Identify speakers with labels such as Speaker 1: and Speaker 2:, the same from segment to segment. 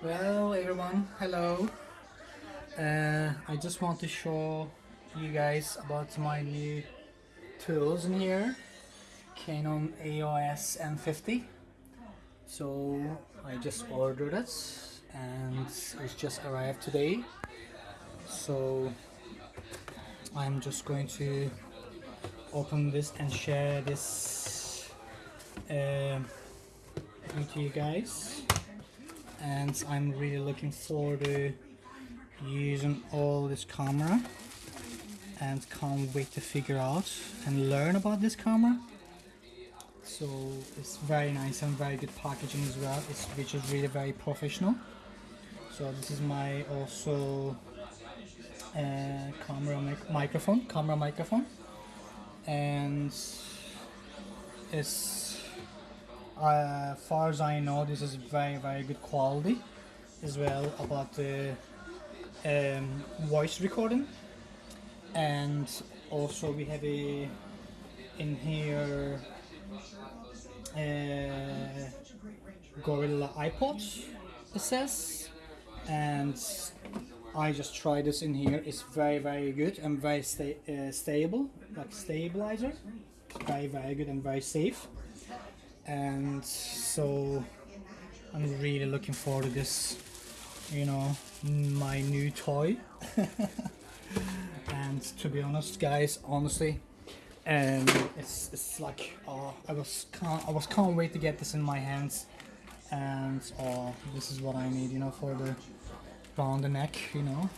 Speaker 1: Well, everyone, hello. Uh, I just want to show you guys about my new tools in here. Canon EOS M50. So I just ordered it and it's just arrived today. So I'm just going to open this and share this uh, with you guys and I'm really looking forward to using all this camera and can't wait to figure out and learn about this camera. So it's very nice and very good packaging as well it's, which is really very professional. So this is my also uh, camera mic microphone camera microphone. And it's uh, far as I know this is very very good quality as well about the um, voice recording. And also we have a in here uh, GorillaPod it says. And I just tried this in here. It's very very good and very sta uh, stable like stabilizer. Very very good and very safe and so I'm really looking forward to this you know my new toy. And to be honest guys honestly and it's, it's like uh, I was can't I was can't wait to get this in my hands. And uh, this is what I need you know for the around the neck you know.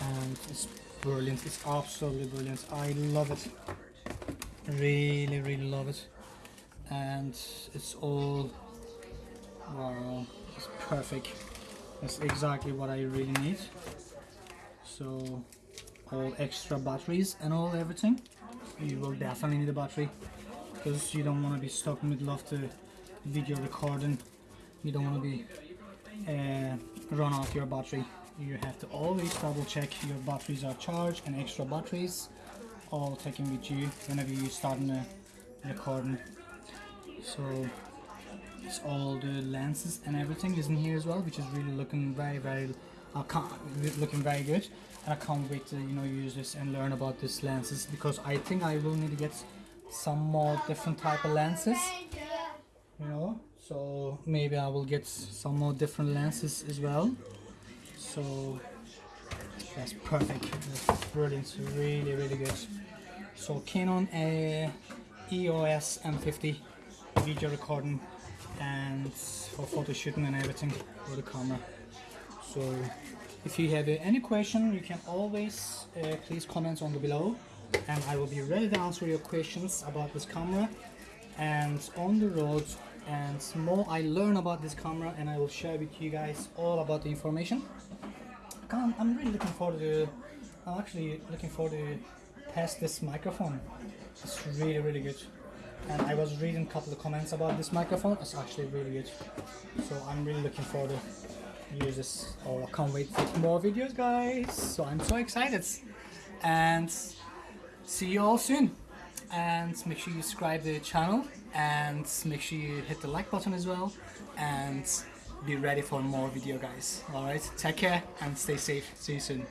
Speaker 1: And it's brilliant. It's absolutely brilliant. I love it. Really really love it and it's all wow it's perfect. That's exactly what I really need. So all extra batteries and all everything. You will definitely need a battery because you don't want to be stuck in the middle of the video recording. You don't want to be uh, run out your battery. You have to always double check your batteries are charged and extra batteries all taken with you whenever you start in a recording so it's all the lenses and everything is in here as well which is really looking very very looking very good. And I can't wait to you know use this and learn about these lenses because I think I will need to get some more different type of lenses you know. So maybe I will get some more different lenses as well. So that's perfect. That's brilliant. Really really good. So Canon uh, EOS M50 video recording and for photo shooting and everything with the camera. So if you have any question you can always uh, please comment on the below and I will be ready to answer your questions about this camera and on the road and more I learn about this camera and I will share with you guys all about the information. I'm really looking forward to I'm actually looking forward to test this microphone. It's really really good and I was reading a couple of comments about this microphone. It's actually really good. So I'm really looking forward to use this oh I can't wait for more videos guys. So I'm so excited. And see you all soon. And make sure you subscribe to the channel. And make sure you hit the like button as well. And be ready for more video guys. Alright take care and stay safe. See you soon